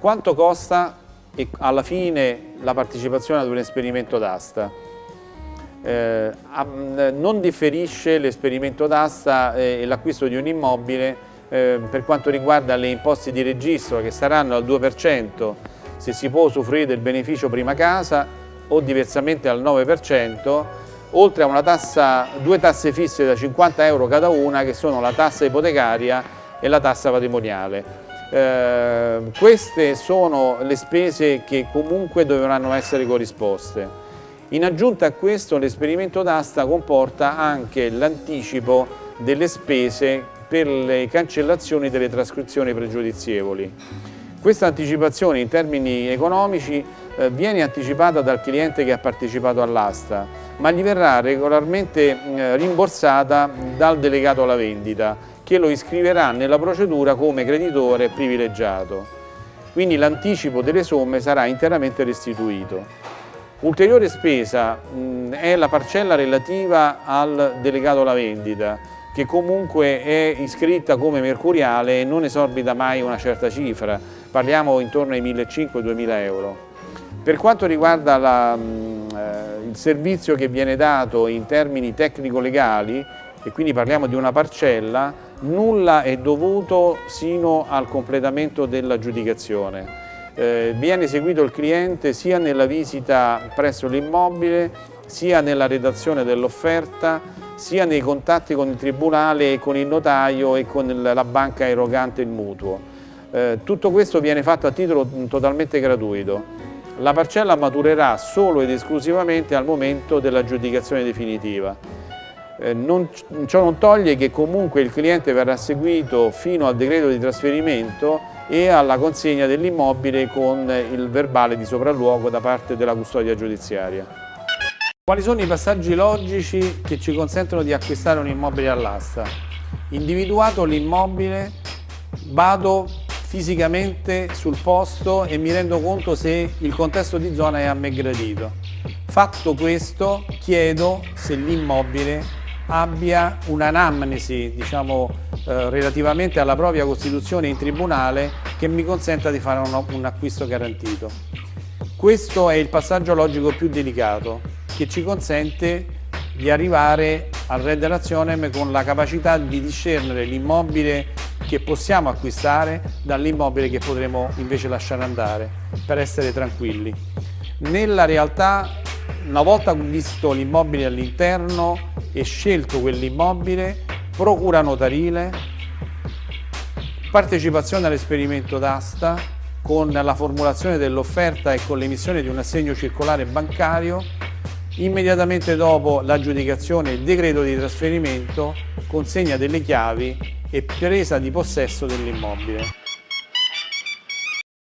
Quanto costa alla fine la partecipazione ad un esperimento d'asta? Eh, non differisce l'esperimento d'asta e l'acquisto di un immobile eh, per quanto riguarda le imposte di registro che saranno al 2% se si può usufruire del beneficio prima casa o diversamente al 9%, oltre a una tassa, due tasse fisse da 50 euro cada una che sono la tassa ipotecaria e la tassa patrimoniale. Eh, queste sono le spese che comunque dovranno essere corrisposte. In aggiunta a questo l'esperimento d'asta comporta anche l'anticipo delle spese per le cancellazioni delle trascrizioni pregiudizievoli. Questa anticipazione in termini economici eh, viene anticipata dal cliente che ha partecipato all'asta, ma gli verrà regolarmente rimborsata dal delegato alla vendita, che lo iscriverà nella procedura come creditore privilegiato. Quindi l'anticipo delle somme sarà interamente restituito. Ulteriore spesa mh, è la parcella relativa al delegato alla vendita, che comunque è iscritta come mercuriale e non esorbita mai una certa cifra, parliamo intorno ai 1.500-2.000 euro. Per quanto riguarda la, eh, il servizio che viene dato in termini tecnico-legali, e quindi parliamo di una parcella, nulla è dovuto sino al completamento dell'aggiudicazione. Eh, viene eseguito il cliente sia nella visita presso l'immobile, sia nella redazione dell'offerta, sia nei contatti con il tribunale e con il notaio e con la banca erogante il mutuo. Eh, tutto questo viene fatto a titolo totalmente gratuito. La parcella maturerà solo ed esclusivamente al momento dell'aggiudicazione definitiva. Eh, non, ciò non toglie che comunque il cliente verrà seguito fino al decreto di trasferimento e alla consegna dell'immobile con il verbale di sopralluogo da parte della custodia giudiziaria. Quali sono i passaggi logici che ci consentono di acquistare un immobile all'asta? Individuato l'immobile, vado fisicamente sul posto e mi rendo conto se il contesto di zona è a me gradito. Fatto questo, chiedo se l'immobile abbia un'anamnesi, diciamo, eh, relativamente alla propria costituzione in tribunale che mi consenta di fare un, un acquisto garantito. Questo è il passaggio logico più delicato che ci consente di arrivare al Red Relazionem con la capacità di discernere l'immobile che possiamo acquistare dall'immobile che potremo invece lasciare andare per essere tranquilli. Nella realtà, una volta visto l'immobile all'interno e scelto quell'immobile, procura notarile, partecipazione all'esperimento d'asta con la formulazione dell'offerta e con l'emissione di un assegno circolare bancario Immediatamente dopo l'aggiudicazione il decreto di trasferimento, consegna delle chiavi e presa di possesso dell'immobile.